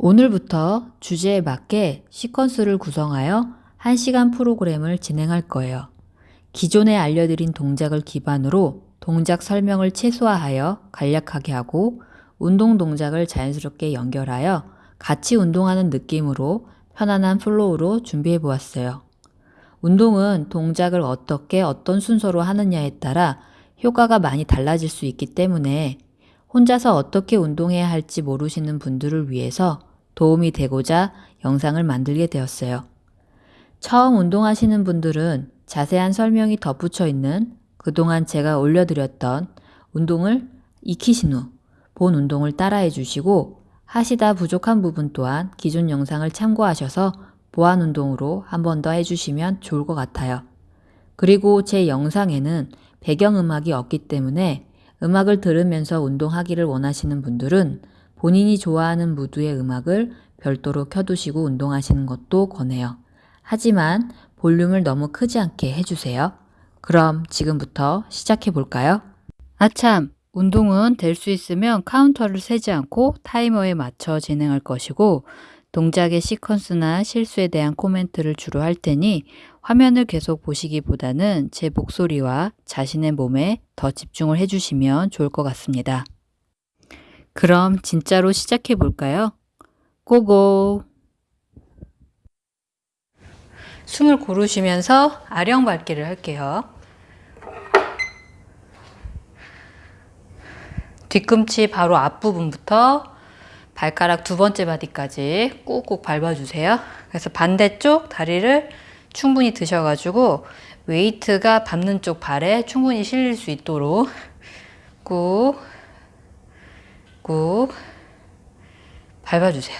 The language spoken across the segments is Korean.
오늘부터 주제에 맞게 시퀀스를 구성하여 1시간 프로그램을 진행할 거예요. 기존에 알려드린 동작을 기반으로 동작 설명을 최소화하여 간략하게 하고 운동 동작을 자연스럽게 연결하여 같이 운동하는 느낌으로 편안한 flow로 준비해 보았어요. 운동은 동작을 어떻게 어떤 순서로 하느냐에 따라 효과가 많이 달라질 수 있기 때문에 혼자서 어떻게 운동해야 할지 모르시는 분들을 위해서 도움이 되고자 영상을 만들게 되었어요. 처음 운동하시는 분들은 자세한 설명이 덧붙여 있는 그동안 제가 올려드렸던 운동을 익히신 후 본 운동을 따라해 주시고 하시다 부족한 부분 또한 기존 영상을 참고하셔서 보완 운동으로 한 번 더 해주시면 좋을 것 같아요. 그리고 제 영상에는 배경음악이 없기 때문에 음악을 들으면서 운동하기를 원하시는 분들은 본인이 좋아하는 무드의 음악을 별도로 켜두시고 운동하시는 것도 권해요. 하지만 볼륨을 너무 크지 않게 해주세요. 그럼 지금부터 시작해 볼까요? 아참! 운동은 될 수 있으면 카운터를 세지 않고 타이머에 맞춰 진행할 것이고 동작의 시퀀스나 실수에 대한 코멘트를 주로 할 테니 화면을 계속 보시기보다는 제 목소리와 자신의 몸에 더 집중을 해주시면 좋을 것 같습니다. 그럼 진짜로 시작해 볼까요? 고고! 숨을 고르시면서 아령 밟기를 할게요. 뒤꿈치 바로 앞부분부터 발가락 두 번째 바디까지 꾹꾹 밟아주세요. 그래서 반대쪽 다리를 충분히 드셔가지고 웨이트가 밟는 쪽 발에 충분히 실릴 수 있도록 꾹, 꾹 밟아주세요.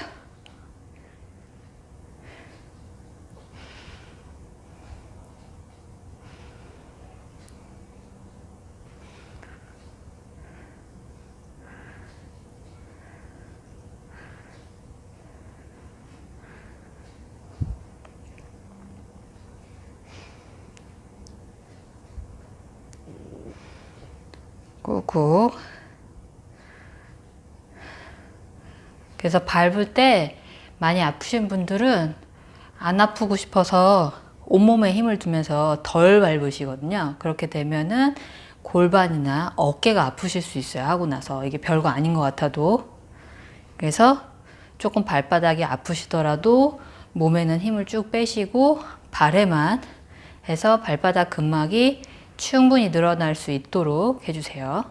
꾹꾹 그래서 밟을 때 많이 아프신 분들은 안 아프고 싶어서 온몸에 힘을 두면서 덜 밟으시거든요. 그렇게 되면은 골반이나 어깨가 아프실 수 있어요 하고 나서. 이게 별거 아닌 것 같아도. 그래서 조금 발바닥이 아프시더라도 몸에는 힘을 쭉 빼시고 발에만 해서 발바닥 근막이 충분히 늘어날 수 있도록 해주세요.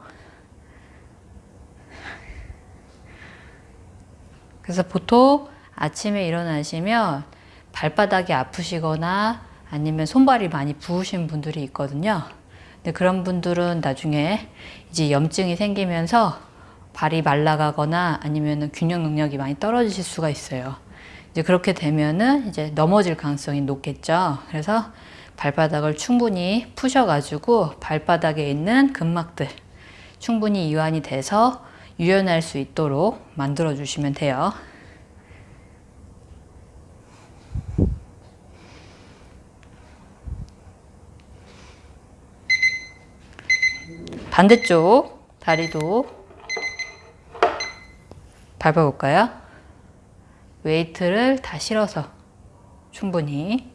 그래서 보통 아침에 일어나시면 발바닥이 아프시거나 아니면 손발이 많이 부으신 분들이 있거든요. 근데 그런 분들은 나중에 이제 염증이 생기면서 발이 말라가거나 아니면 균형 능력이 많이 떨어지실 수가 있어요. 이제 그렇게 되면은 이제 넘어질 가능성이 높겠죠. 그래서 발바닥을 충분히 푸셔가지고 발바닥에 있는 근막들 충분히 이완이 돼서 유연할 수 있도록 만들어 주시면 돼요. 반대쪽 다리도 밟아볼까요? 웨이트를 다 실어서 충분히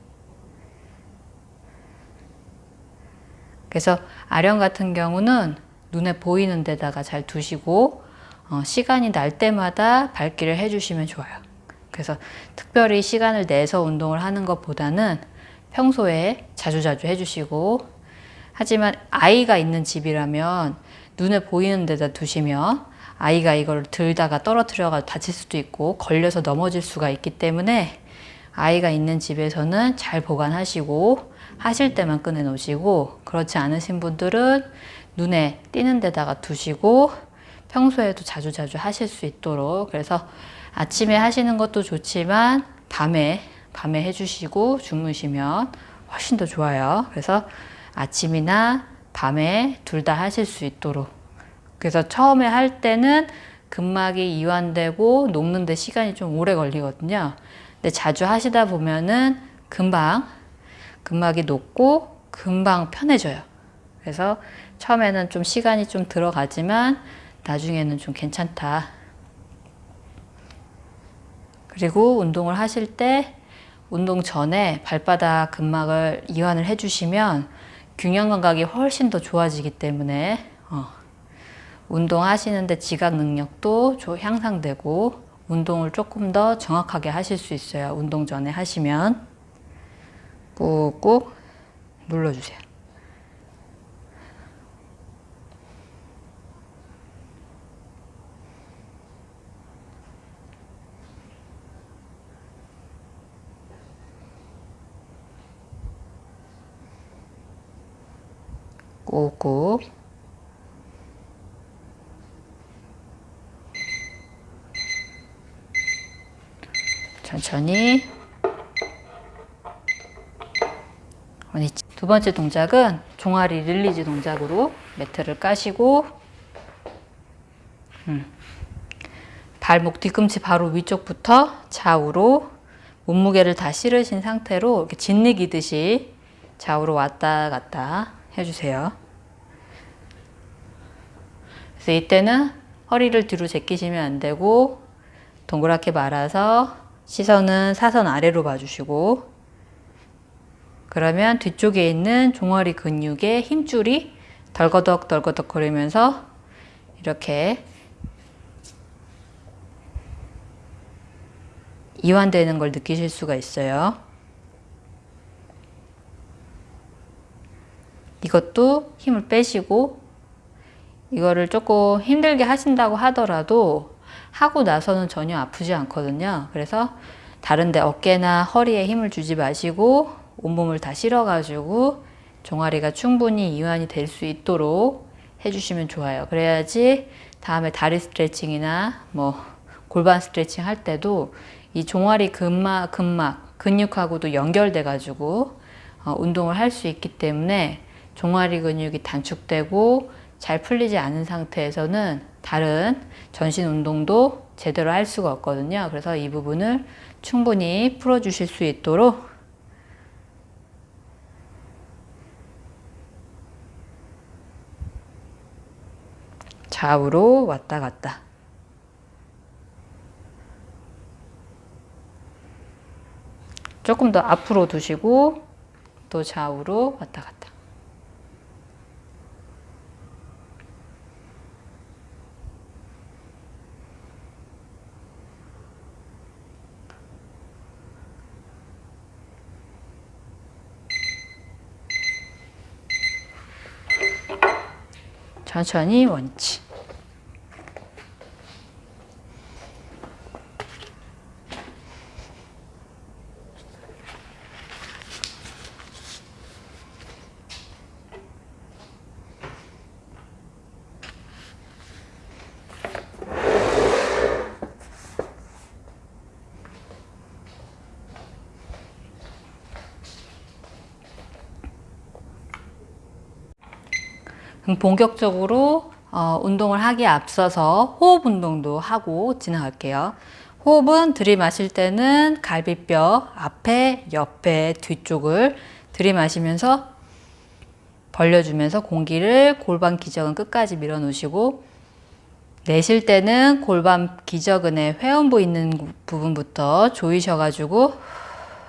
그래서 아령 같은 경우는 눈에 보이는 데다가 잘 두시고 어, 시간이 날 때마다 밟기를 해주시면 좋아요. 그래서 특별히 시간을 내서 운동을 하는 것보다는 평소에 자주자주 해주시고 하지만 아이가 있는 집이라면 눈에 보이는 데다 두시면 아이가 이걸 들다가 떨어뜨려가 다칠 수도 있고 걸려서 넘어질 수가 있기 때문에 아이가 있는 집에서는 잘 보관하시고 하실 때만 꺼내 놓으시고 그렇지 않으신 분들은 눈에 띄는 데다가 두시고 평소에도 자주 자주 하실 수 있도록. 그래서 아침에 하시는 것도 좋지만 밤에 밤에 해주시고 주무시면 훨씬 더 좋아요. 그래서 아침이나 밤에 둘 다 하실 수 있도록. 그래서 처음에 할 때는 근막이 이완되고 녹는데 시간이 좀 오래 걸리거든요. 근데 자주 하시다 보면은 금방 근막이 높고 금방 편해져요. 그래서 처음에는 좀 시간이 좀 들어가지만 나중에는 좀 괜찮다. 그리고 운동을 하실 때 운동 전에 발바닥 근막을 이완을 해주시면 균형 감각이 훨씬 더 좋아지기 때문에 어, 운동하시는데 지각 능력도 향상되고 운동을 조금 더 정확하게 하실 수 있어요. 운동 전에 하시면 꾹꾹 눌러주세요. 꾹꾹 천천히 두 번째 동작은 종아리 release 동작으로 매트를 까시고 음. 발목 뒤꿈치 바로 위쪽부터 좌우로 몸무게를 다 실으신 상태로 이렇게 짓이기듯이 좌우로 왔다 갔다 해주세요. 그래서 이때는 허리를 뒤로 제끼시면 안 되고 동그랗게 말아서 시선은 사선 아래로 봐주시고 그러면 뒤쪽에 있는 종아리 근육의 힘줄이 덜거덕 덜거덕 거리면서 이렇게 이완되는 걸 느끼실 수가 있어요. 이것도 힘을 빼시고 이거를 조금 힘들게 하신다고 하더라도 하고 나서는 전혀 아프지 않거든요. 그래서 다른데 어깨나 허리에 힘을 주지 마시고 온몸을 다 실어가지고 종아리가 충분히 이완이 될 수 있도록 해주시면 좋아요. 그래야지 다음에 다리 스트레칭이나 뭐 골반 스트레칭 할 때도 이 종아리 근막, 근막 근육하고도 연결돼 가지고 어, 운동을 할 수 있기 때문에 종아리 근육이 단축되고 잘 풀리지 않은 상태에서는 다른 전신 운동도 제대로 할 수가 없거든요. 그래서 이 부분을 충분히 풀어주실 수 있도록 좌우로 왔다 갔다 조금 더 앞으로 두시고 또 좌우로 왔다 갔다 천천히 원치 본격적으로 어, 운동을 하기에 앞서서 호흡 운동도 하고 진행할게요. 호흡은 들이마실 때는 갈비뼈 앞에, 옆에, 뒤쪽을 들이마시면서 벌려주면서 공기를 골반 기저근 끝까지 밀어놓으시고 내쉴 때는 골반 기저근의 회원부 있는 부분부터 조이셔가지고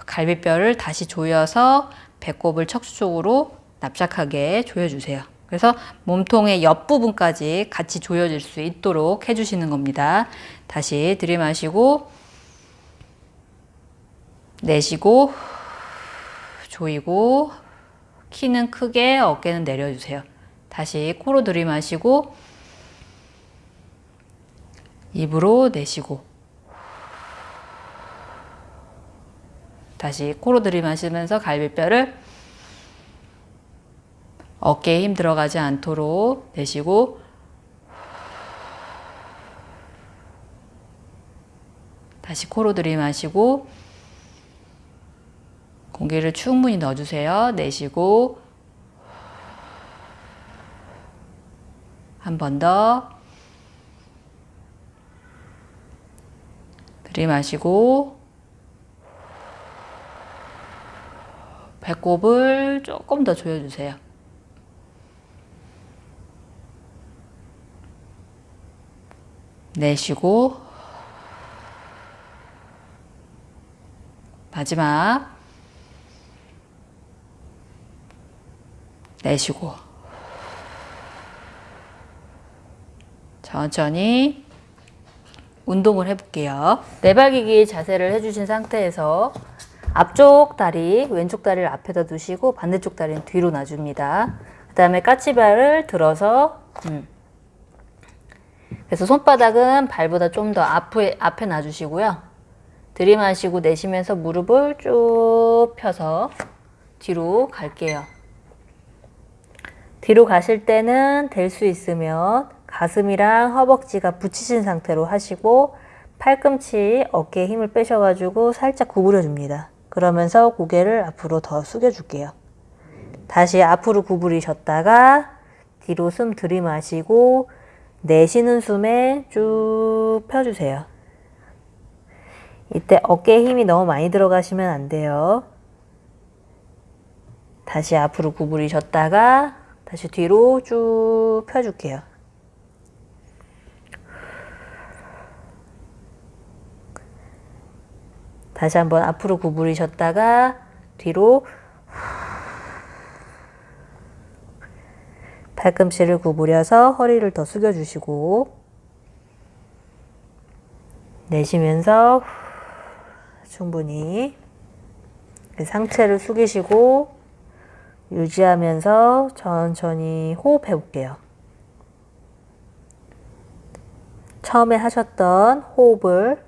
갈비뼈를 다시 조여서 배꼽을 척추 쪽으로 납작하게 조여주세요. 그래서 몸통의 옆부분까지 같이 조여질 수 있도록 해주시는 겁니다. 다시 들이마시고 내쉬고 조이고 키는 크게 어깨는 내려주세요. 다시 코로 들이마시고 입으로 내쉬고 다시 코로 들이마시면서 갈비뼈를 어깨에 힘 들어가지 않도록 내쉬고 다시 코로 들이마시고 공기를 충분히 넣어주세요. 내쉬고 한 번 더 들이마시고 배꼽을 조금 더 조여주세요. 내쉬고 마지막 내쉬고 천천히 운동을 해볼게요. 내발기기 자세를 해주신 상태에서 앞쪽 다리, 왼쪽 다리를 앞에다 두시고 반대쪽 다리는 뒤로 놔줍니다. 그 다음에 까치발을 들어서 음. 그래서 손바닥은 발보다 좀 더 앞에, 앞에 놔주시고요. 들이마시고 내쉬면서 무릎을 쭉 펴서 뒤로 갈게요. 뒤로 가실 때는 될 수 있으면 가슴이랑 허벅지가 붙이신 상태로 하시고 팔꿈치 어깨에 힘을 빼셔가지고 살짝 구부려 줍니다. 그러면서 고개를 앞으로 더 숙여 줄게요. 다시 앞으로 구부리셨다가 뒤로 숨 들이마시고 내쉬는 숨에 쭉 펴주세요. 이때 어깨에 힘이 너무 많이 들어가시면 안 돼요. 다시 앞으로 구부리셨다가 다시 뒤로 쭉 펴줄게요. 다시 한번 앞으로 구부리셨다가 뒤로 팔꿈치를 구부려서 허리를 더 숙여주시고 내쉬면서 충분히 상체를 숙이시고 유지하면서 천천히 호흡해 볼게요. 처음에 하셨던 호흡을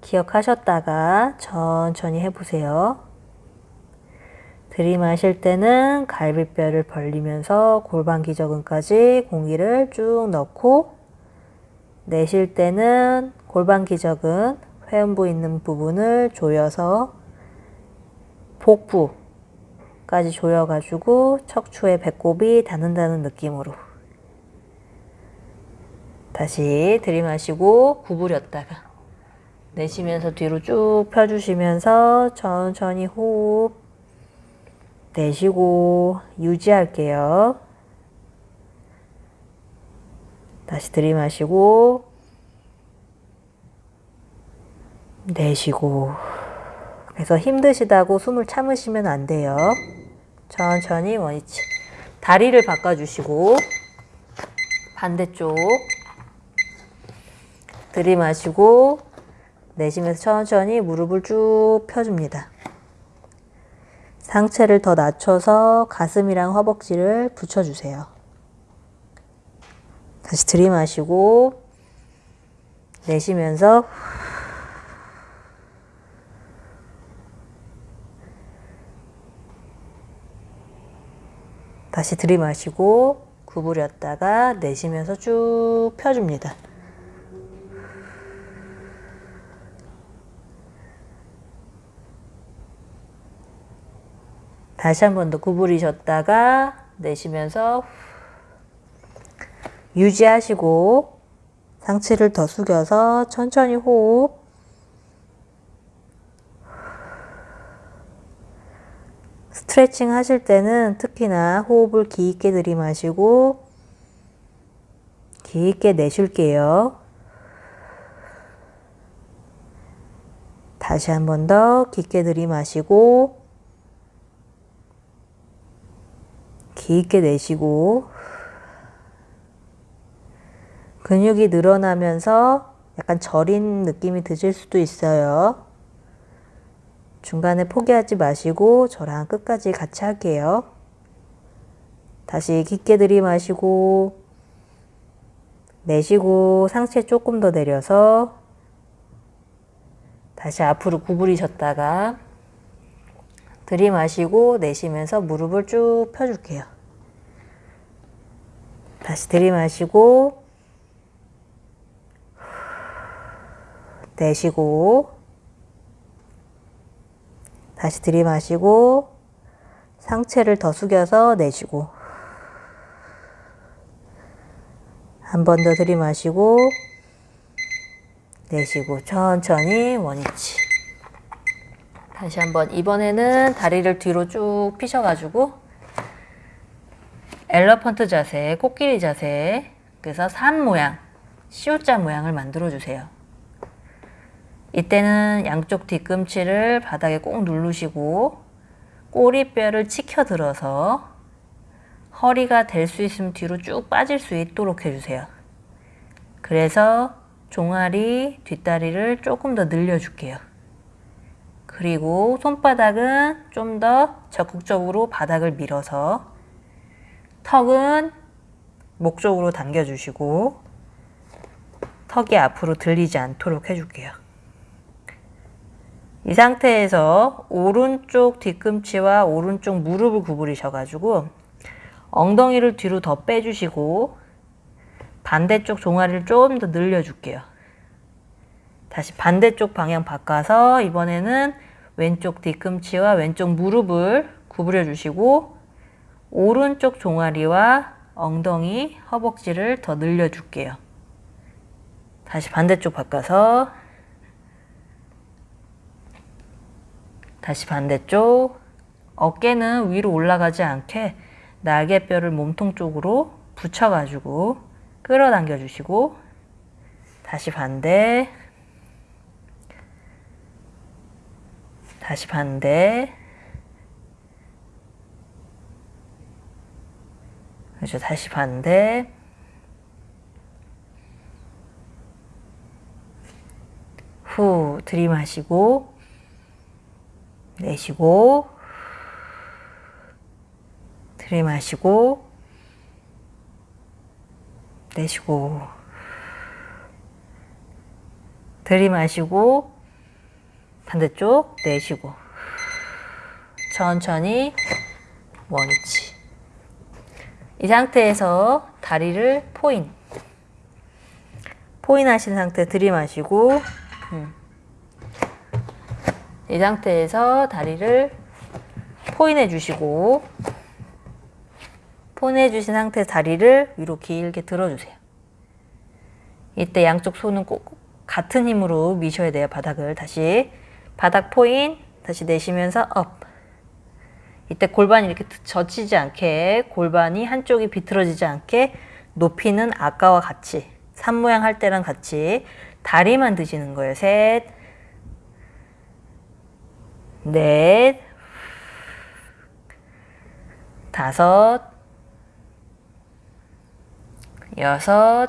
기억하셨다가 천천히 해보세요. 들이마실 때는 갈비뼈를 벌리면서 골반 기저근까지 공기를 쭉 넣고 내쉴 때는 골반 기저근 회음부 있는 부분을 조여서 복부까지 조여가지고 척추의 배꼽이 닿는다는 느낌으로 다시 들이마시고 구부렸다가 내쉬면서 뒤로 쭉 펴주시면서 천천히 호흡 내쉬고 유지할게요. 다시 들이마시고 내쉬고 그래서 힘드시다고 숨을 참으시면 안 돼요. 천천히 원위치 다리를 바꿔주시고 반대쪽 들이마시고 내쉬면서 천천히 무릎을 쭉 펴줍니다. 상체를 더 낮춰서 가슴이랑 허벅지를 붙여주세요. 다시 들이마시고 내쉬면서 다시 들이마시고 구부렸다가 내쉬면서 쭉 펴줍니다. 다시 한 번 더 구부리셨다가 내쉬면서 유지하시고 상체를 더 숙여서 천천히 호흡 스트레칭 하실 때는 특히나 호흡을 깊게 들이마시고 깊게 내쉴게요. 다시 한 번 더 깊게 들이마시고 깊게 내쉬고 근육이 늘어나면서 약간 저린 느낌이 드실 수도 있어요. 중간에 포기하지 마시고 저랑 끝까지 같이 할게요. 다시 깊게 들이마시고 내쉬고 상체 조금 더 내려서 다시 앞으로 구부리셨다가 들이마시고 내쉬면서 무릎을 쭉 펴줄게요. 다시 들이마시고 내쉬고 다시 들이마시고 상체를 더 숙여서 내쉬고 한 번 더 들이마시고 내쉬고 천천히 원위치 다시 한번 이번에는 다리를 뒤로 쭉 피셔가지고 엘러펀트 자세, 코끼리 자세 그래서 산 모양, 시옷자 모양을 만들어 주세요. 이때는 양쪽 뒤꿈치를 바닥에 꼭 누르시고 꼬리뼈를 치켜 들어서 허리가 될 수 있으면 뒤로 쭉 빠질 수 있도록 해주세요. 그래서 종아리, 뒷다리를 조금 더 늘려줄게요. 그리고 손바닥은 좀 더 적극적으로 바닥을 밀어서 턱은 목 쪽으로 당겨주시고 턱이 앞으로 들리지 않도록 해줄게요. 이 상태에서 오른쪽 뒤꿈치와 오른쪽 무릎을 구부리셔가지고 엉덩이를 뒤로 더 빼주시고 반대쪽 종아리를 좀 더 늘려줄게요. 다시 반대쪽 방향 바꿔서 이번에는 왼쪽 뒤꿈치와 왼쪽 무릎을 구부려 주시고 오른쪽 종아리와 엉덩이, 허벅지를 더 늘려줄게요. 다시 반대쪽 바꿔서 다시 반대쪽 어깨는 위로 올라가지 않게 날개뼈를 몸통 쪽으로 붙여가지고 끌어당겨 주시고 다시 반대 다시 반대. 그렇죠. 다시 반대. 후 들이마시고 내쉬고 들이마시고 내쉬고 들이마시고 반대쪽 내쉬고 천천히 원위치 이 상태에서 다리를 포인 포인 하신 상태 들이마시고 음. 이 상태에서 다리를 point해 주시고 point해 주신 상태 다리를 위로 길게 들어주세요. 이때 양쪽 손은 꼭 같은 힘으로 미셔야 돼요. 바닥을 다시 바닥 포인 다시 내쉬면서 up 이때 골반이 이렇게 젖히지 않게 골반이 한쪽이 비틀어지지 않게 높이는 아까와 같이 산 모양 할 때랑 같이 다리만 드시는 거예요. 셋, 넷, 다섯, 여섯,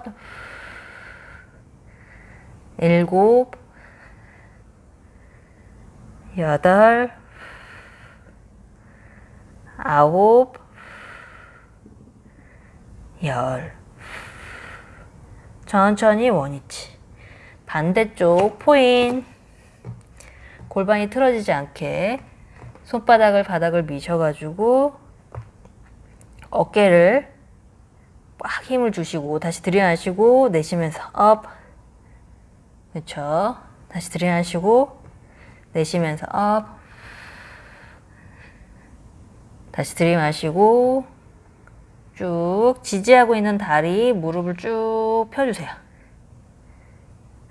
일곱, 여덟, 아홉, 열. 천천히 원위치. 반대쪽 포인. 골반이 틀어지지 않게 손바닥을 바닥을 미셔가지고 어깨를 꽉 힘을 주시고 다시 들이마시고 내쉬면서 up 그렇죠 다시 들이마시고 내쉬면서 업 다시 들이마시고 쭉 지지하고 있는 다리 무릎을 쭉 펴주세요.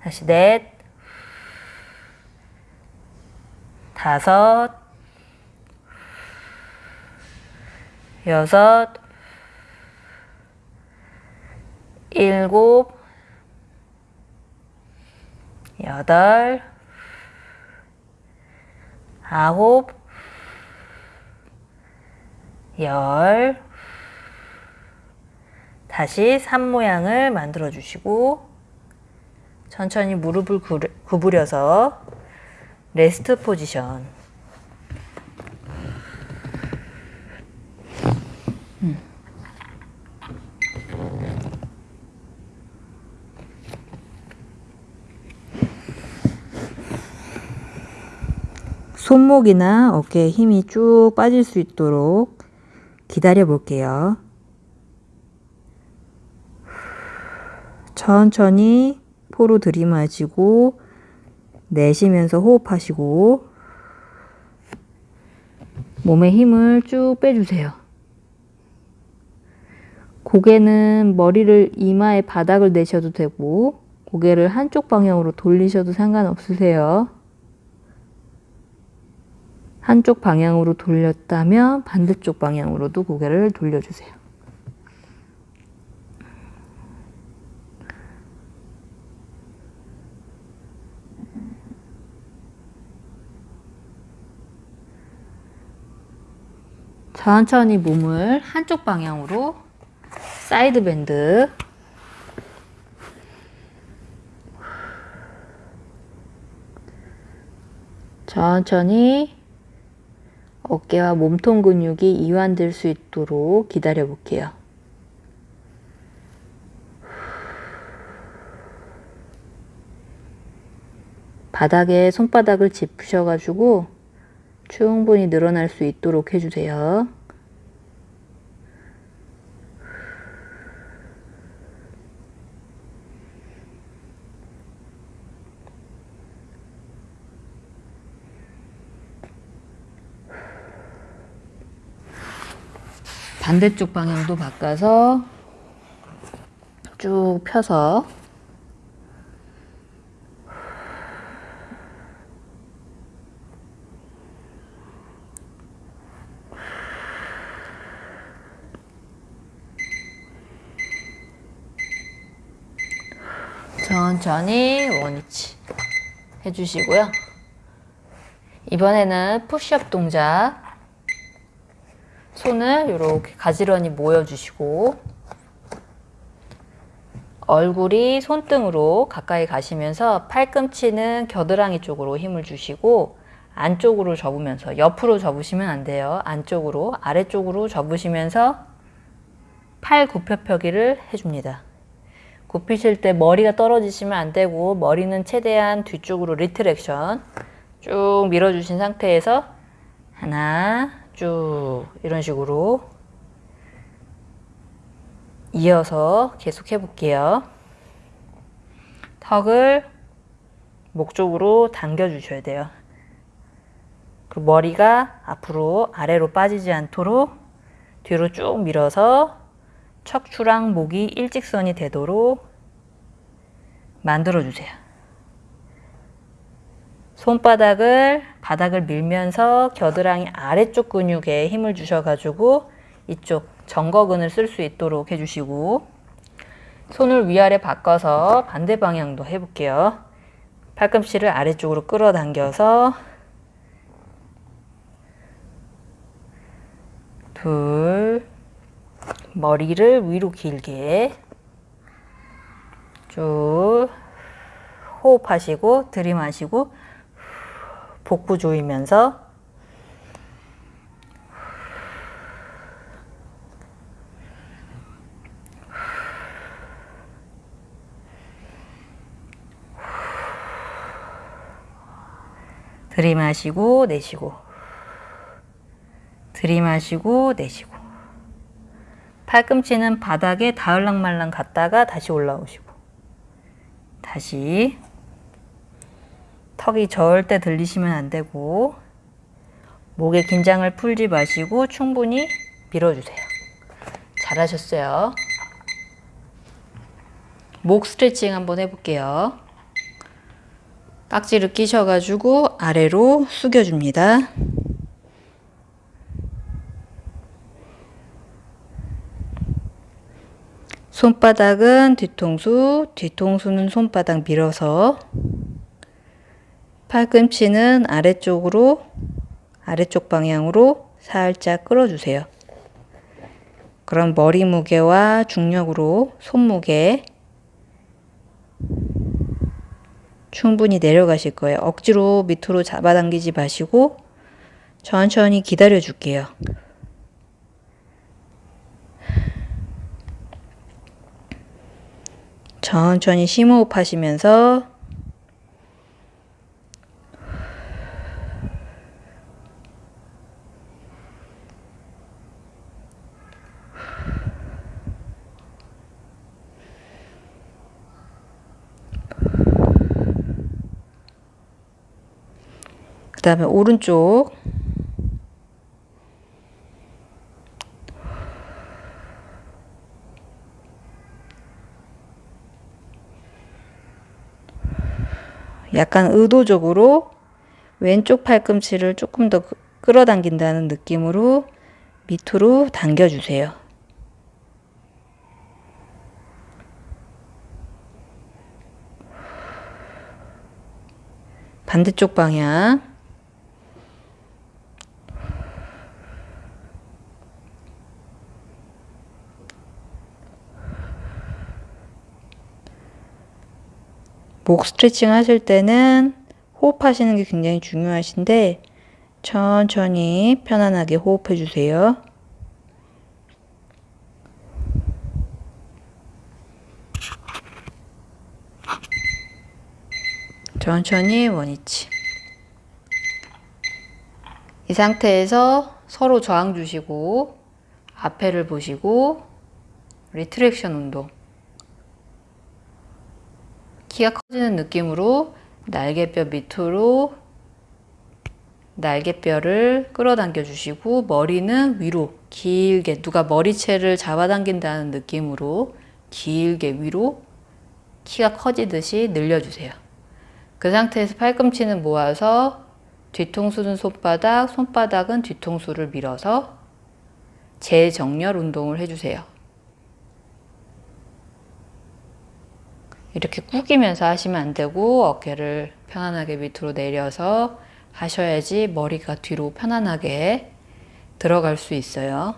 다시 넷. 다섯. 여섯. 일곱, 여덟, 아홉, 열. 다시 산 모양을 만들어 주시고 천천히 무릎을 구부려서 레스트 포지션 손목이나 어깨에 힘이 쭉 빠질 수 있도록 기다려 볼게요. 천천히 포로 들이마시고 내쉬면서 호흡하시고 몸에 힘을 쭉 빼주세요. 고개는 머리를 이마에 바닥을 내셔도 되고 고개를 한쪽 방향으로 돌리셔도 상관없으세요. 한쪽 방향으로 돌렸다면 반대쪽 방향으로도 고개를 돌려주세요. 천천히 몸을 한쪽 방향으로 side bend 천천히 어깨와 몸통 근육이 이완될 수 있도록 기다려 볼게요. 바닥에 손바닥을 짚으셔가지고 충분히 늘어날 수 있도록 해주세요. 반대쪽 방향도 바꿔서 쭉 펴서 천천히 원위치 해주시고요. 이번에는 푸시업 동작 손을 이렇게 가지런히 모여주시고 얼굴이 손등으로 가까이 가시면서 팔꿈치는 겨드랑이 쪽으로 힘을 주시고 안쪽으로 접으면서 옆으로 접으시면 안 돼요. 안쪽으로 아래쪽으로 접으시면서 팔 굽혀펴기를 해줍니다. 굽히실 때 머리가 떨어지시면 안 되고 머리는 최대한 뒤쪽으로 retraction 쭉 밀어주신 상태에서 하나 쭉 이런 식으로 이어서 계속 해볼게요. 턱을 목 쪽으로 당겨 주셔야 돼요. 그 머리가 앞으로 아래로 빠지지 않도록 뒤로 쭉 밀어서 척추랑 목이 일직선이 되도록 만들어 주세요. 손바닥을 바닥을 밀면서 겨드랑이 아래쪽 근육에 힘을 주셔가지고 이쪽 정거근을 쓸 수 있도록 해주시고 손을 위아래 바꿔서 반대 방향도 해볼게요. 팔꿈치를 아래쪽으로 끌어당겨서 둘 머리를 위로 길게 쭉 호흡하시고 들이마시고 복부 조이면서 들이마시고 내쉬고 들이마시고 내쉬고. 팔꿈치는 바닥에 다을랑말랑 갔다가 다시 올라오시고. 다시 턱이 절대 들리시면 안 되고 목의 긴장을 풀지 마시고 충분히 밀어주세요. 잘하셨어요. 목 스트레칭 한번 해볼게요. 깍지를 끼셔가지고 아래로 숙여줍니다. 손바닥은 뒤통수, 뒤통수는 손바닥 밀어서 팔꿈치는 아래쪽으로 아래쪽 방향으로 살짝 끌어주세요. 그럼 머리 무게와 중력으로 손무게 충분히 내려가실 거예요. 억지로 밑으로 잡아당기지 마시고 천천히 기다려 줄게요. 천천히 심호흡 하시면서 그 다음에 오른쪽 약간 의도적으로 왼쪽 팔꿈치를 조금 더 끌어당긴다는 느낌으로 밑으로 당겨주세요. 반대쪽 방향 목 스트레칭 하실 때는 호흡하시는 게 굉장히 중요하신데 천천히 편안하게 호흡해 주세요. 천천히 원위치. 이 상태에서 서로 저항 주시고 앞에를 보시고 retraction 운동. 키가 커지는 느낌으로 날개뼈 밑으로 날개뼈를 끌어당겨 주시고 머리는 위로 길게 누가 머리채를 잡아당긴다는 느낌으로 길게 위로 키가 커지듯이 늘려주세요. 그 상태에서 팔꿈치는 모아서 뒤통수는 손바닥, 손바닥은 뒤통수를 밀어서 재정렬 운동을 해주세요. 이렇게 구기면서 하시면 안 되고 어깨를 편안하게 밑으로 내려서 하셔야지 머리가 뒤로 편안하게 들어갈 수 있어요.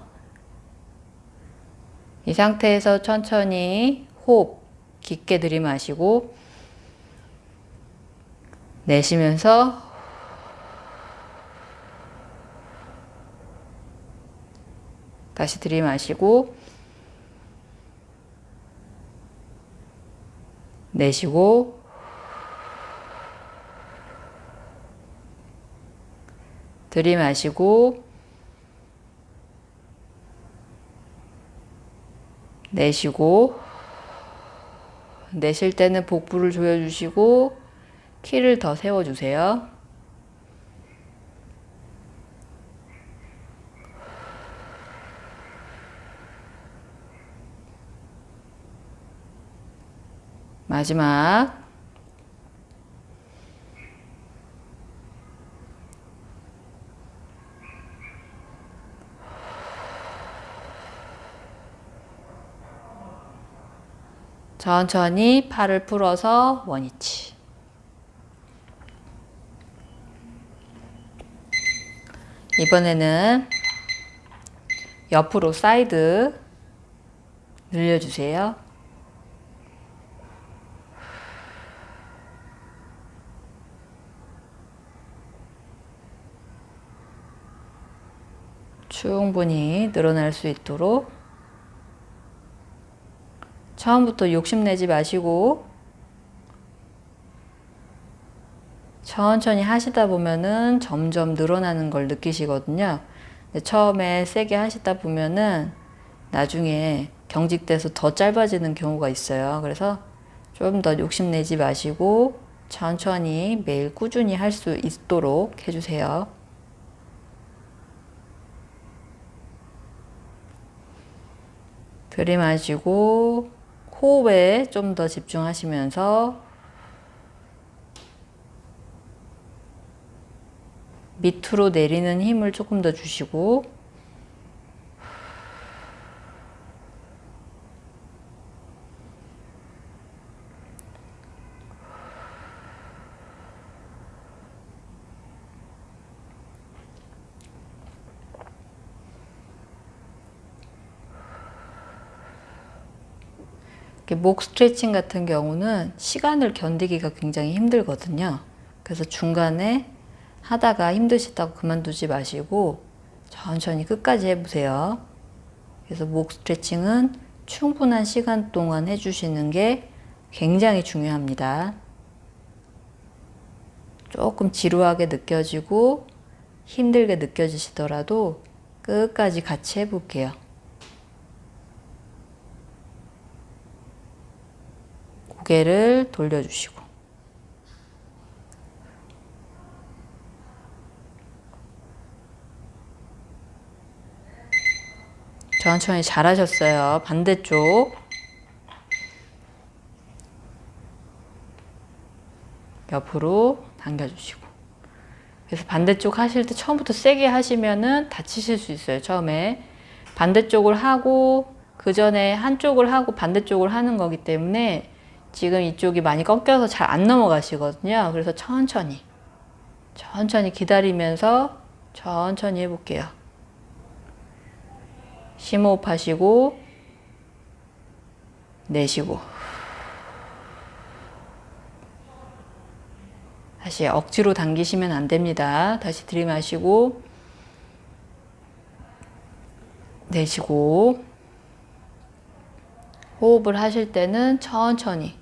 이 상태에서 천천히 호흡 깊게 들이마시고 내쉬면서 다시 들이마시고 내쉬고 들이마시고 내쉬고 내쉴 때는 복부를 조여주시고 키를 더 세워주세요. 마지막 천천히 팔을 풀어서 원위치 이번에는 옆으로 사이드 늘려주세요. 충분히 늘어날 수 있도록 처음부터 욕심내지 마시고 천천히 하시다 보면은 점점 늘어나는 걸 느끼시거든요. 처음에 세게 하시다 보면은 나중에 경직돼서 더 짧아지는 경우가 있어요. 그래서 좀 더 욕심내지 마시고 천천히 매일 꾸준히 할 수 있도록 해주세요. 들이마시고 호흡에 좀 더 집중하시면서 밑으로 내리는 힘을 조금 더 주시고 목 스트레칭 같은 경우는 시간을 견디기가 굉장히 힘들거든요. 그래서 중간에 하다가 힘드시다고 그만두지 마시고 천천히 끝까지 해보세요. 그래서 목 스트레칭은 충분한 시간 동안 해주시는 게 굉장히 중요합니다. 조금 지루하게 느껴지고 힘들게 느껴지시더라도 끝까지 같이 해볼게요. 고개를 돌려주시고 천천히 잘하셨어요. 반대쪽 옆으로 당겨주시고 그래서 반대쪽 하실 때 처음부터 세게 하시면은 다치실 수 있어요. 처음에 반대쪽을 하고 그 전에 한쪽을 하고 반대쪽을 하는 거기 때문에 지금 이쪽이 많이 꺾여서 잘 안 넘어가시거든요. 그래서 천천히 천천히 기다리면서 천천히 해볼게요. 심호흡 하시고 내쉬고 다시 억지로 당기시면 안 됩니다. 다시 들이마시고 내쉬고 호흡을 하실 때는 천천히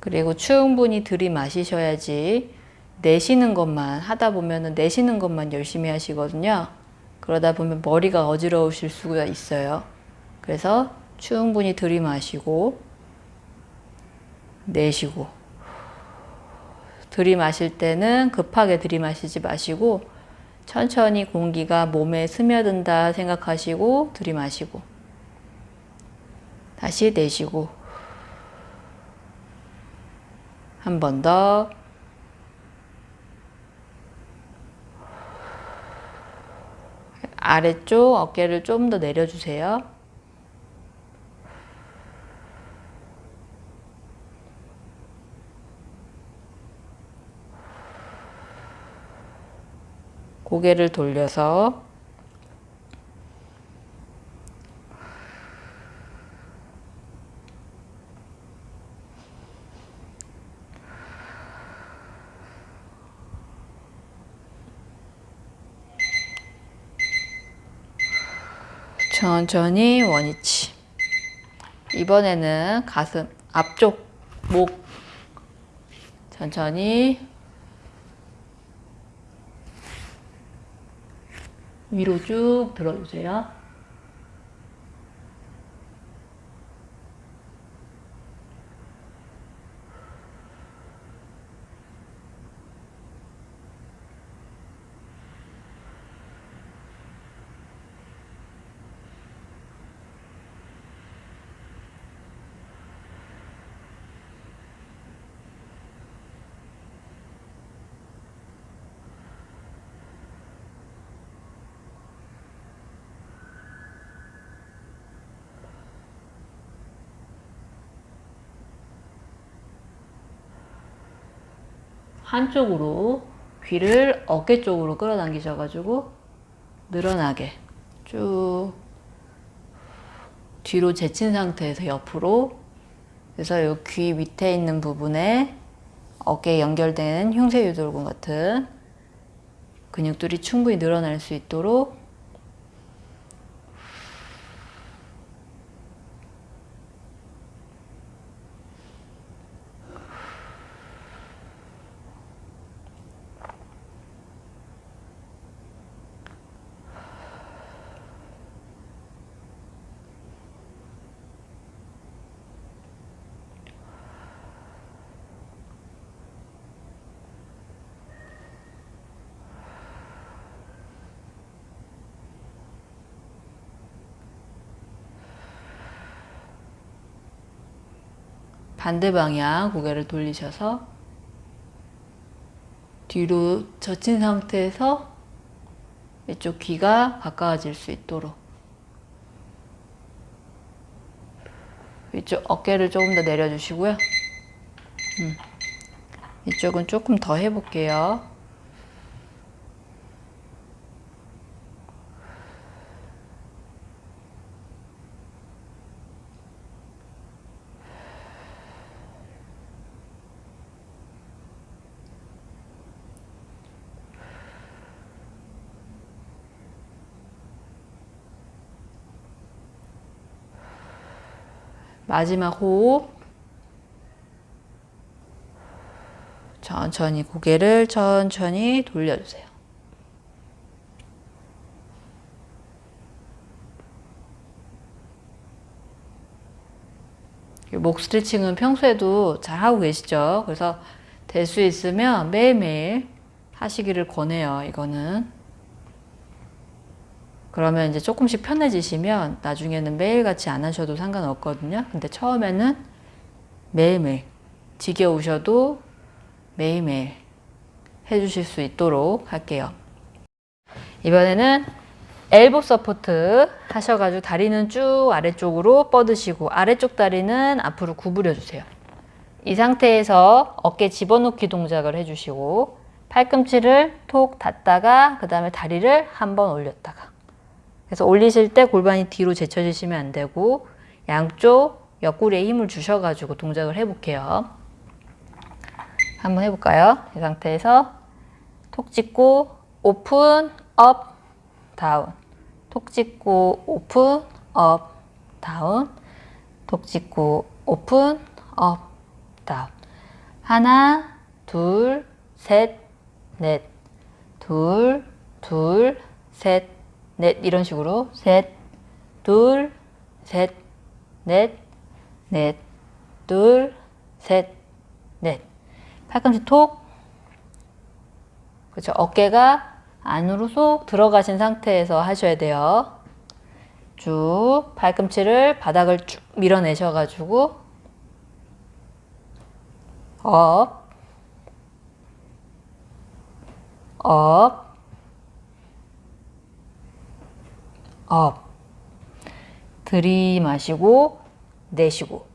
그리고 충분히 들이마시셔야지 내쉬는 것만 하다 보면은 내쉬는 것만 열심히 하시거든요. 그러다 보면 머리가 어지러우실 수가 있어요. 그래서 충분히 들이마시고 내쉬고 들이마실 때는 급하게 들이마시지 마시고 천천히 공기가 몸에 스며든다 생각하시고 들이마시고 다시 내쉬고 한 번 더 아래쪽 어깨를 좀 더 내려주세요. 고개를 돌려서 천천히 원위치. 이번에는 가슴 앞쪽 목 천천히 위로 쭉 들어주세요. 한쪽으로 귀를 어깨 쪽으로 끌어당기셔가지고 늘어나게 쭉 뒤로 제친 상태에서 옆으로 그래서 이 귀 밑에 있는 부분에 어깨에 연결된 흉쇄 유돌근 같은 근육들이 충분히 늘어날 수 있도록 반대 방향 고개를 돌리셔서 뒤로 젖힌 상태에서 이쪽 귀가 가까워질 수 있도록 이쪽 어깨를 조금 더 내려주시고요. 음. 이쪽은 조금 더 해볼게요. 마지막 호흡. 천천히 고개를 천천히 돌려주세요. 목 스트레칭은 평소에도 잘 하고 계시죠? 그래서 될 수 있으면 매일매일 하시기를 권해요. 이거는. 그러면 이제 조금씩 편해지시면 나중에는 매일같이 안 하셔도 상관없거든요. 근데 처음에는 매일매일 지겨우셔도 매일매일 해주실 수 있도록 할게요. 이번에는 elbow support 하셔가지고 다리는 쭉 아래쪽으로 뻗으시고 아래쪽 다리는 앞으로 구부려 주세요. 이 상태에서 어깨 집어넣기 동작을 해주시고 팔꿈치를 톡 닫다가 그 다음에 다리를 한번 올렸다가 그래서 올리실 때 골반이 뒤로 제쳐지시면 안 되고 양쪽 옆구리에 힘을 주셔가지고 동작을 해볼게요. 한번 해볼까요? 이 상태에서 톡 찍고 open, up, down. 톡 찍고 open, up, down. 톡 찍고 오픈, up, down. 하나, 둘, 셋, 넷. 둘, 둘, 셋, 넷. 이런 식으로 셋, 둘, 셋, 넷, 넷, 둘, 셋, 넷. 팔꿈치 톡. 그렇죠. 어깨가 안으로 쏙 들어가신 상태에서 하셔야 돼요. 쭉 팔꿈치를 바닥을 쭉 밀어내셔가지고 업, 업, 업. 들이마시고 내쉬고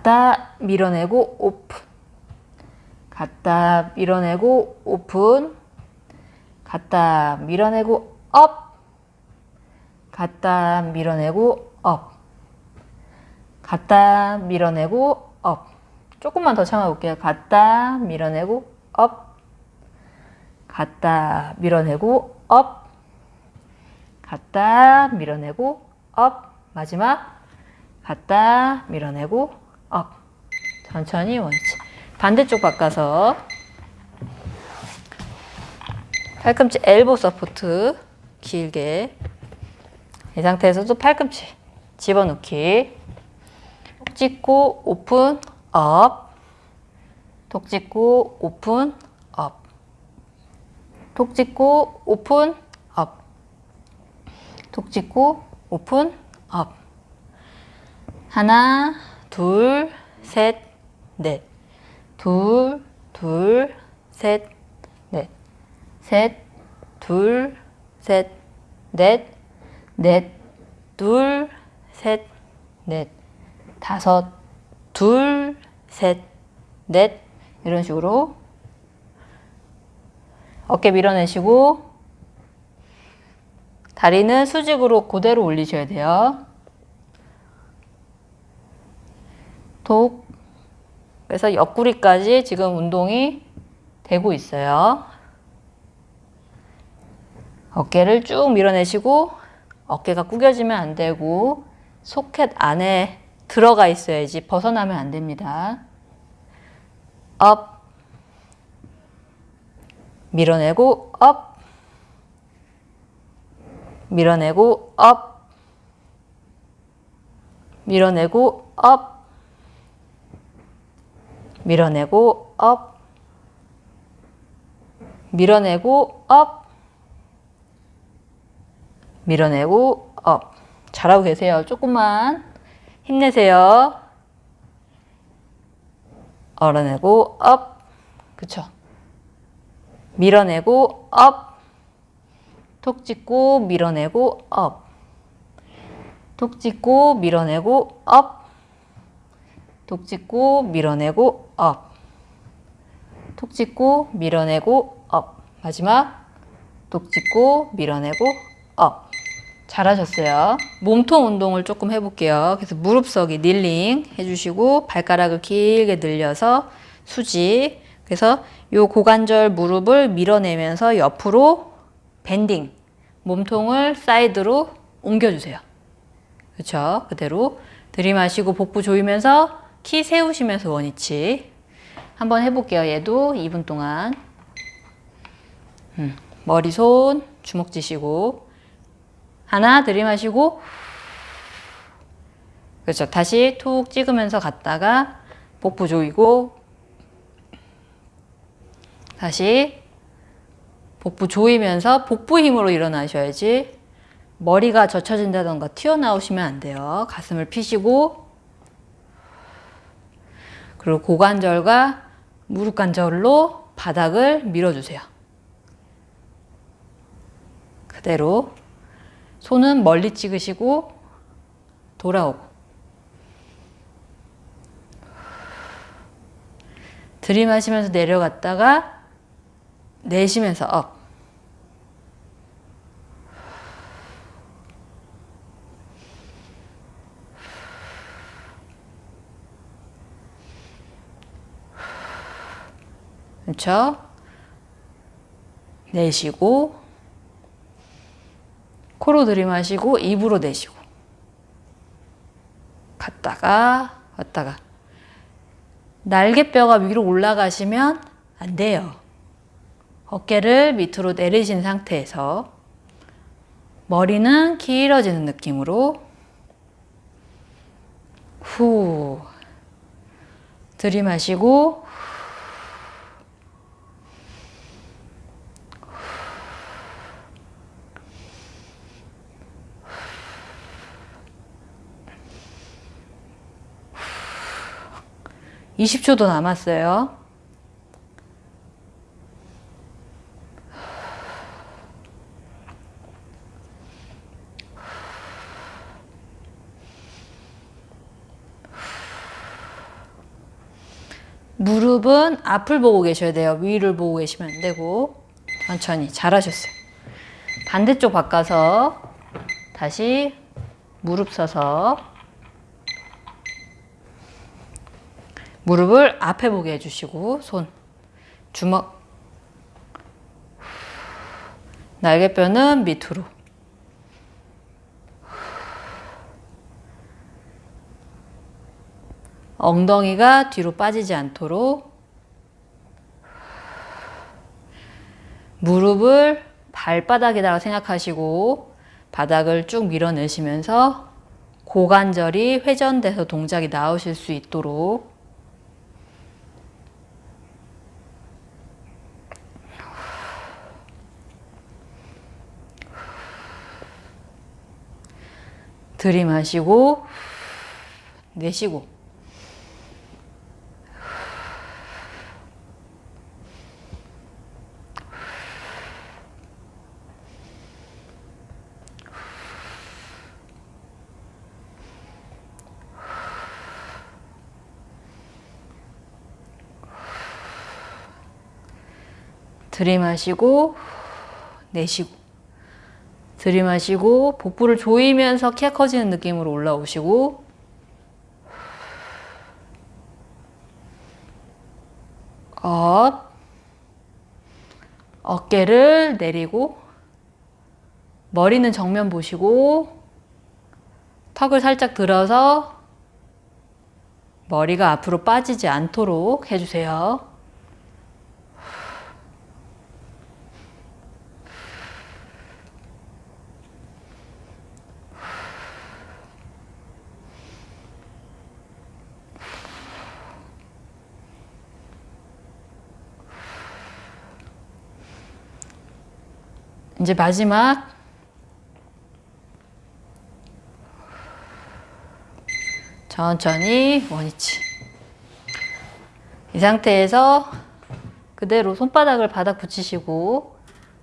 갖다 밀어내고 오픈. 갖다 밀어내고 오픈. 갖다 밀어내고 up. 갖다 밀어내고 up. 갖다 밀어내고 up. 조금만 더 참아 볼게요. 갖다 밀어내고 up. 갖다 밀어내고 up. 갖다 밀어내고 up. 마지막. 갖다 밀어내고 up. 천천히 원위치. 반대쪽 바꿔서. 팔꿈치 elbow support. 길게. 이 상태에서도 팔꿈치 집어넣기. 톡 찍고 open up 톡 찍고 open up 톡 찍고 open up 톡 찍고 오픈 업. 하나, 둘, 셋, 넷. 둘, 둘, 셋, 넷. 셋, 둘, 셋, 넷. 넷, 둘, 셋, 넷. 다섯, 둘, 셋, 넷. 이런 식으로 어깨 밀어내시고 다리는 수직으로 그대로 올리셔야 돼요. 톡. 그래서 옆구리까지 지금 운동이 되고 있어요. 어깨를 쭉 밀어내시고 어깨가 구겨지면 안 되고 소켓 안에 들어가 있어야지 벗어나면 안 됩니다. up 밀어내고 up 밀어내고 up 밀어내고 up 밀어내고 up 밀어내고 up 밀어내고 up 잘하고 계세요. 조금만 힘내세요. 밀어내고 up 그쵸? 밀어내고 up 톡 찍고 밀어내고 up 톡 찍고 밀어내고 up 톡 찍고 밀어내고 up. 톡 찍고 밀어내고 up. 마지막 톡 찍고 밀어내고 up. 잘하셨어요. 몸통 운동을 조금 해볼게요. 그래서 무릎서기 kneeling 해주시고 발가락을 길게 늘려서 수직. 그래서 요 고관절 무릎을 밀어내면서 옆으로 bending. 몸통을 사이드로 옮겨주세요. 그렇죠? 그대로 들이마시고 복부 조이면서 키 세우시면서 원위치 한번 해볼게요. 얘도 2분 동안 음, 머리 손 주먹 쥐시고 하나 들이마시고 그렇죠. 다시 툭 찍으면서 갔다가 복부 조이고 다시 복부 조이면서 복부 힘으로 일어나셔야지 머리가 젖혀진다던가 튀어나오시면 안 돼요. 가슴을 피시고 그리고 고관절과 무릎 관절로 바닥을 밀어주세요. 그대로 손은 멀리 찍으시고 돌아오고 들이마시면서 내려갔다가 내쉬면서 up 그렇죠? 내쉬고 코로 들이마시고 입으로 내쉬고 갔다가 왔다가 날개뼈가 위로 올라가시면 안 돼요. 어깨를 밑으로 내리신 상태에서 머리는 길어지는 느낌으로 후 들이마시고 20초도 남았어요. 무릎은 앞을 보고 계셔야 돼요. 위를 보고 계시면 안 되고 천천히 잘하셨어요. 반대쪽 바꿔서 다시 무릎 서서 무릎을 앞에 보게 해주시고 손 주먹 날개뼈는 밑으로. 엉덩이가 뒤로 빠지지 않도록 무릎을 발바닥에다가 생각하시고 바닥을 쭉 밀어내시면서 고관절이 회전돼서 동작이 나오실 수 있도록 들이마시고 내쉬고. 들이마시고 내쉬고 들이마시고 복부를 조이면서 키가 커지는 느낌으로 올라오시고 up 어깨를 내리고 머리는 정면 보시고 턱을 살짝 들어서 머리가 앞으로 빠지지 않도록 해주세요. 이제 마지막. 천천히 원위치. 이 상태에서 그대로 손바닥을 바닥 붙이시고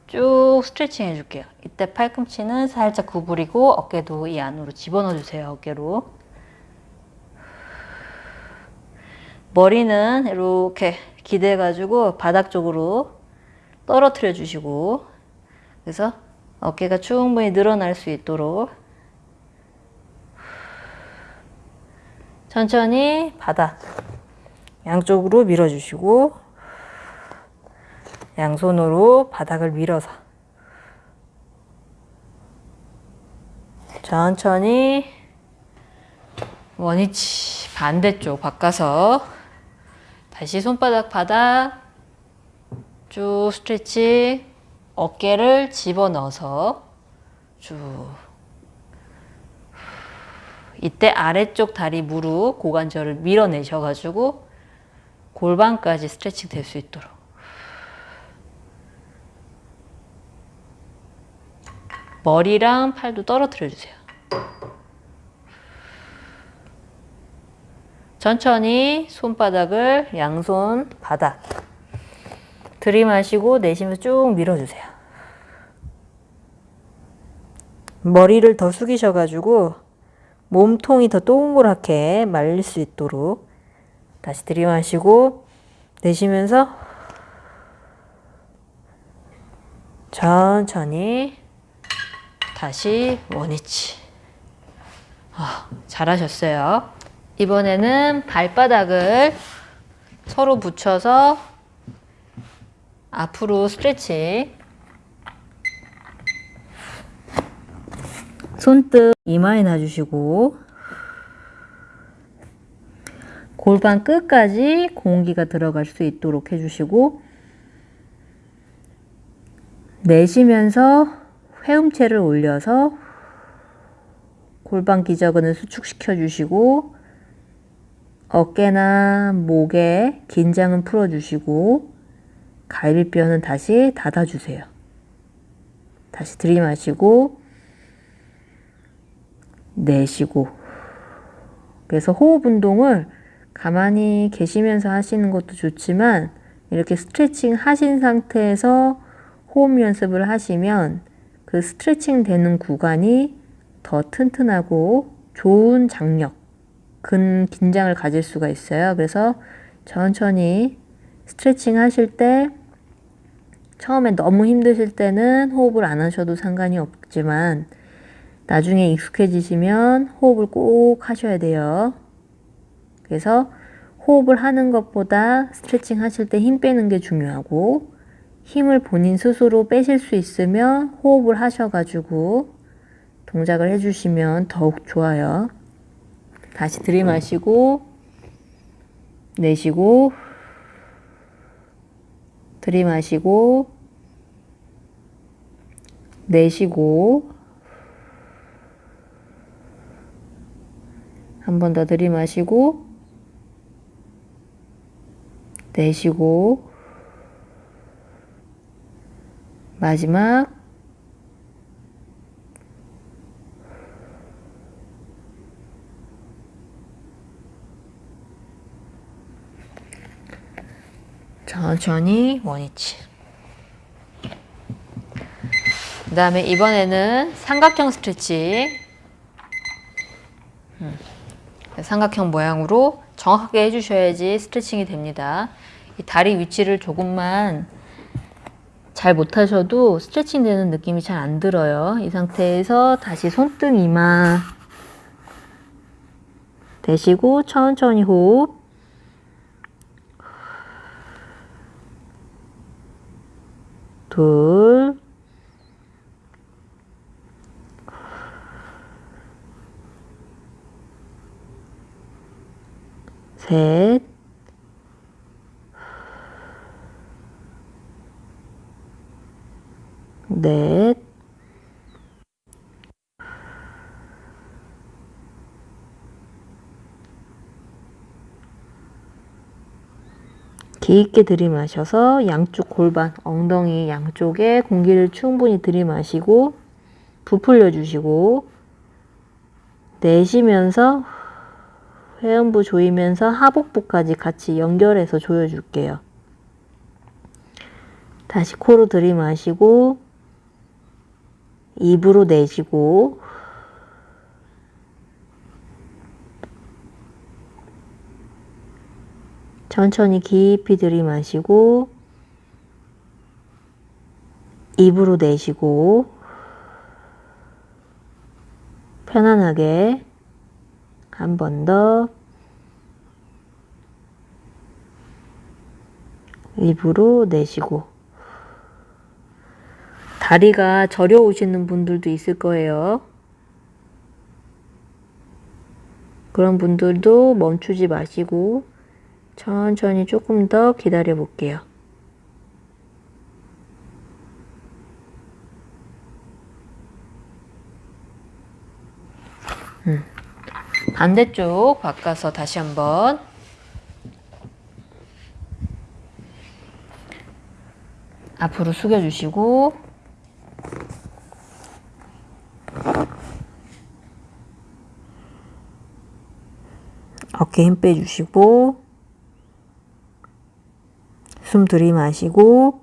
쭉 스트레칭 해줄게요. 이때 팔꿈치는 살짝 구부리고 어깨도 이 안으로 집어넣어 주세요 어깨로. 머리는 이렇게 기대 가지고 바닥 쪽으로 떨어뜨려 주시고 그래서 어깨가 충분히 늘어날 수 있도록 천천히 바닥 양쪽으로 밀어주시고 양손으로 바닥을 밀어서 천천히 원위치 반대쪽 바꿔서 다시 손바닥 바닥 쭉 스트레치 어깨를 집어넣어서 쭉. 이때 아래쪽 다리 무릎 고관절을 밀어내셔가지고 골반까지 스트레칭 될 수 있도록. 머리랑 팔도 떨어뜨려 주세요. 천천히 손바닥을 양손 바닥 들이마시고 내쉬면서 쭉 밀어주세요. 머리를 더 숙이셔가지고 몸통이 더 동그랗게 말릴 수 있도록 다시 들이마시고 내쉬면서 천천히 다시 원위치. 아, 잘하셨어요. 이번에는 발바닥을 서로 붙여서 앞으로 스트레칭. 손등 이마에 놔주시고 골반 끝까지 공기가 들어갈 수 있도록 해주시고 내쉬면서 회음체를 올려서 골반 기저근을 수축시켜 주시고 어깨나 목에 긴장은 풀어 주시고 갈비뼈는 다시 닫아 주세요. 다시 들이마시고 내쉬고 그래서 호흡 운동을 가만히 계시면서 하시는 것도 좋지만 이렇게 스트레칭 하신 상태에서 호흡 연습을 하시면 그 스트레칭 되는 구간이 더 튼튼하고 좋은 장력, 근 긴장을 가질 수가 있어요. 그래서 천천히 스트레칭 하실 때 처음에 너무 힘드실 때는 호흡을 안 하셔도 상관이 없지만 나중에 익숙해지시면 호흡을 꼭 하셔야 돼요. 그래서 호흡을 하는 것보다 스트레칭 하실 때 힘 빼는 게 중요하고 힘을 본인 스스로 빼실 수 있으면 호흡을 하셔가지고 동작을 해주시면 더욱 좋아요. 다시 들이마시고 내쉬고 들이마시고 내쉬고 한 번 더 들이마시고 내쉬고 마지막 천천히 원위치. 그 다음에 이번에는 삼각형 스트레칭 음, 삼각형 모양으로 정확하게 해주셔야지 스트레칭이 됩니다. 이 다리 위치를 조금만 잘 못하셔도 스트레칭 되는 느낌이 잘 안 들어요. 이 상태에서 다시 손등 이마. 대시고 천천히 호흡 둘. 셋, 넷, 깊게 들이마셔서 양쪽 골반, 엉덩이 양쪽에 공기를 충분히 들이마시고 부풀려 주시고 내쉬면서 회음부 조이면서 하복부까지 같이 연결해서 조여줄게요. 다시 코로 들이마시고 입으로 내쉬고 천천히 깊이 들이마시고 입으로 내쉬고 편안하게 한 번 더 입으로 내쉬고 다리가 저려오시는 분들도 있을 거예요. 그런 분들도 멈추지 마시고 천천히 조금 더 기다려 볼게요. 음. 반대쪽 바꿔서 다시 한번 앞으로 숙여주시고 어깨 힘 빼주시고 숨 들이마시고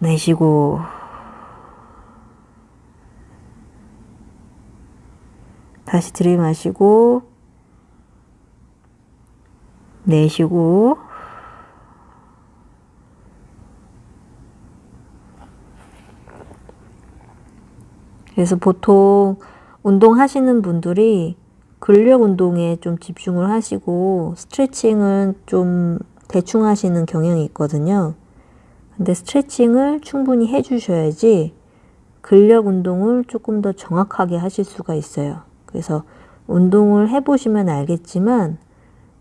내쉬고. 다시 들이마시고 내쉬고. 그래서 보통 운동하시는 분들이 근력 운동에 좀 집중을 하시고 스트레칭은 좀 대충 하시는 경향이 있거든요. 근데 스트레칭을 충분히 해주셔야지 근력 운동을 조금 더 정확하게 하실 수가 있어요. 그래서 운동을 해보시면 알겠지만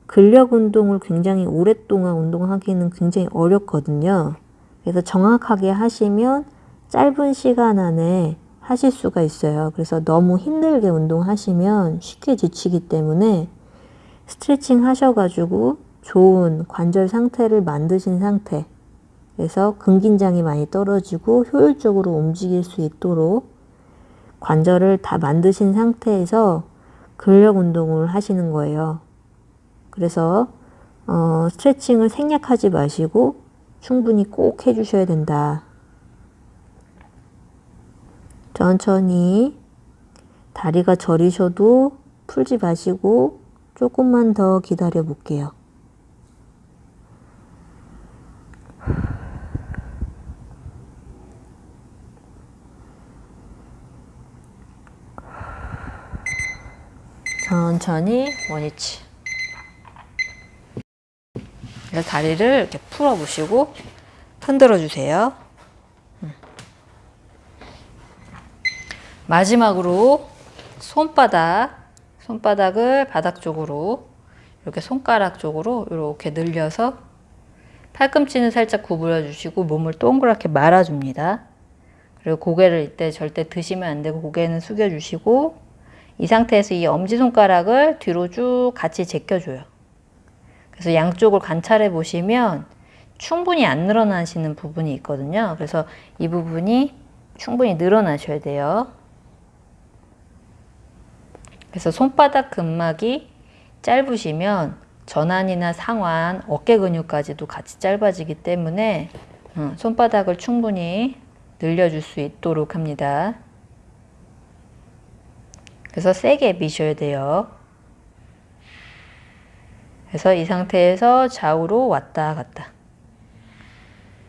근력 운동을 굉장히 오랫동안 운동하기는 굉장히 어렵거든요. 그래서 정확하게 하시면 짧은 시간 안에 하실 수가 있어요. 그래서 너무 힘들게 운동하시면 쉽게 지치기 때문에 스트레칭 하셔가지고 좋은 관절 상태를 만드신 상태 그래서 근긴장이 많이 떨어지고 효율적으로 움직일 수 있도록 관절을 다 만드신 상태에서 근력 운동을 하시는 거예요. 그래서 어, 스트레칭을 생략하지 마시고 충분히 꼭 해주셔야 된다. 천천히 다리가 저리셔도 풀지 마시고 조금만 더 기다려 볼게요. 천천히 원위치. 다리를 이렇게 풀어 보시고 흔들어 주세요. 음. 마지막으로 손바닥, 손바닥을 바닥 쪽으로 이렇게 손가락 쪽으로 이렇게 늘려서 팔꿈치는 살짝 구부려 주시고 몸을 동그랗게 말아 줍니다. 그리고 고개를 이때 절대 드시면 안 되고 고개는 숙여 주시고 이 상태에서 이 엄지손가락을 뒤로 쭉 같이 제껴줘요. 그래서 양쪽을 관찰해 보시면 충분히 안 늘어나시는 부분이 있거든요. 그래서 이 부분이 충분히 늘어나셔야 돼요. 그래서 손바닥 근막이 짧으시면 전환이나 상완, 어깨 근육까지도 같이 짧아지기 때문에 어, 손바닥을 충분히 늘려줄 수 있도록 합니다. 그래서 세게 미셔야 돼요. 그래서 이 상태에서 좌우로 왔다 갔다.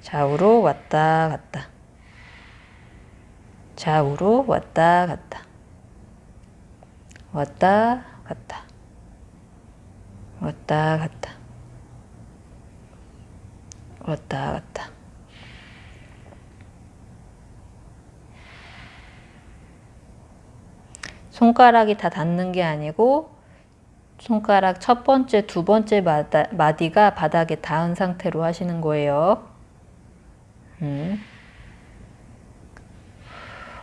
좌우로 왔다 갔다. 좌우로 왔다 갔다. 왔다 갔다. 왔다 갔다. 왔다 갔다. 손가락이 다 닿는 게 아니고 손가락 첫 번째, 두 번째 마다, 마디가 바닥에 닿은 상태로 하시는 거예요. 음.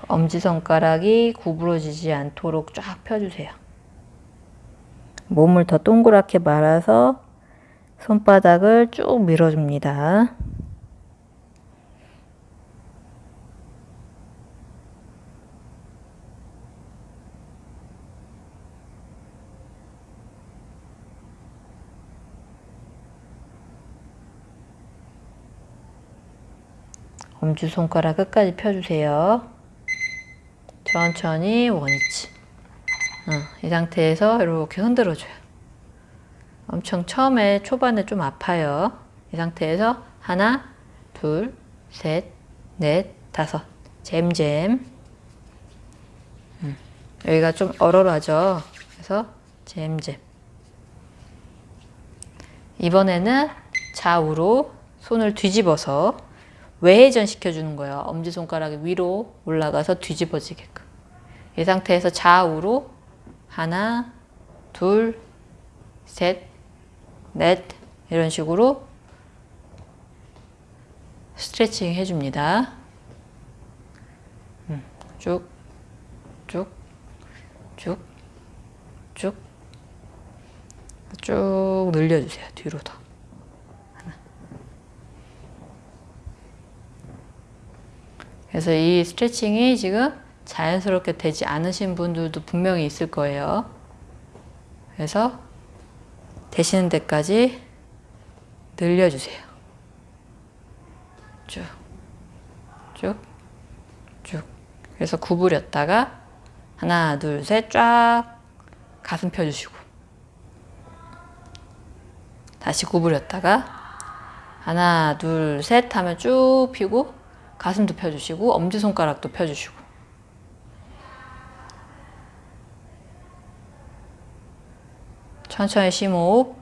엄지손가락이 구부러지지 않도록 쫙 펴주세요. 몸을 더 동그랗게 말아서 손바닥을 쭉 밀어줍니다. 엄지손가락 끝까지 펴주세요. 천천히 원위치. 어, 이 상태에서 이렇게 흔들어줘요. 엄청 처음에 초반에 좀 아파요. 이 상태에서 하나, 둘, 셋, 넷, 다섯. 잼잼. 음, 여기가 좀 얼얼하죠. 그래서 잼잼. 이번에는 좌우로 손을 뒤집어서 외회전 시켜주는 거예요. 엄지손가락이 위로 올라가서 뒤집어지게끔. 이 상태에서 좌우로 하나, 둘, 셋, 넷 이런 식으로 스트레칭 해줍니다. 음, 쭉, 쭉, 쭉, 쭉, 쭉 늘려주세요. 뒤로 더. 그래서 이 스트레칭이 지금 자연스럽게 되지 않으신 분들도 분명히 있을 거예요. 그래서 되시는 데까지 늘려주세요. 쭉, 쭉, 쭉. 그래서 구부렸다가 하나, 둘, 셋, 쫙 가슴 펴주시고 다시 구부렸다가 하나, 둘, 셋 하면 쭉 펴고 가슴도 펴주시고 엄지손가락도 펴주시고 천천히 심호흡.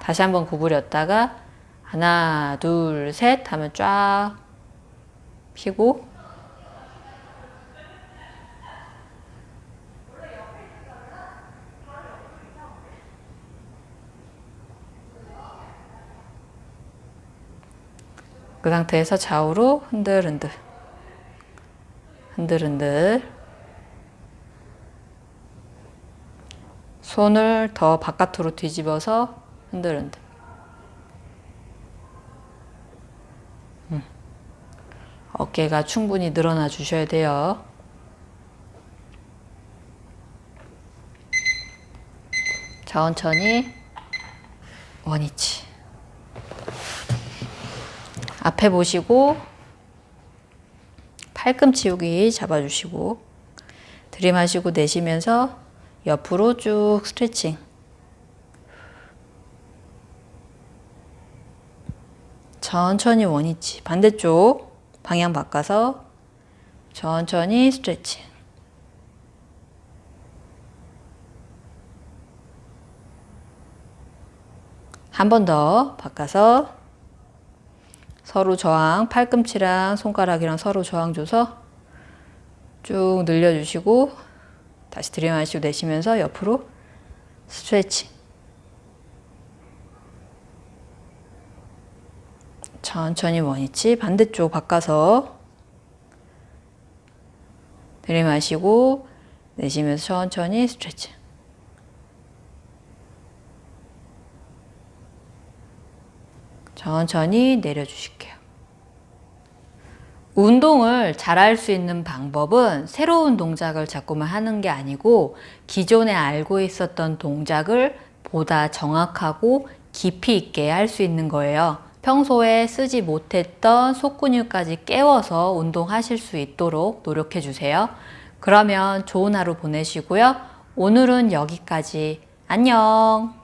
다시 한번 구부렸다가 하나, 둘, 셋 하면 쫙 피고. 그 상태에서 좌우로 흔들흔들. 흔들흔들 손을 더 바깥으로 뒤집어서 흔들흔들 음. 어깨가 충분히 늘어나 주셔야 돼요. 천천히 원위치 앞에 보시고 팔꿈치 여기 잡아주시고 들이마시고 내쉬면서 옆으로 쭉 스트레칭. 천천히 원위치. 반대쪽 방향 바꿔서 천천히 스트레칭. 한 번 더 바꿔서 서로 저항 팔꿈치랑 손가락이랑 서로 저항 줘서 쭉 늘려주시고 다시 들이마시고 내쉬면서 옆으로 스트레칭 천천히 원위치 반대쪽 바꿔서 들이마시고 내쉬면서 천천히 스트레칭 천천히 내려주실게요. 운동을 잘할 수 있는 방법은 새로운 동작을 자꾸만 하는 게 아니고 기존에 알고 있었던 동작을 보다 정확하고 깊이 있게 할 수 있는 거예요. 평소에 쓰지 못했던 속근육까지 깨워서 운동하실 수 있도록 노력해 주세요. 그러면 좋은 하루 보내시고요. 오늘은 여기까지. 안녕!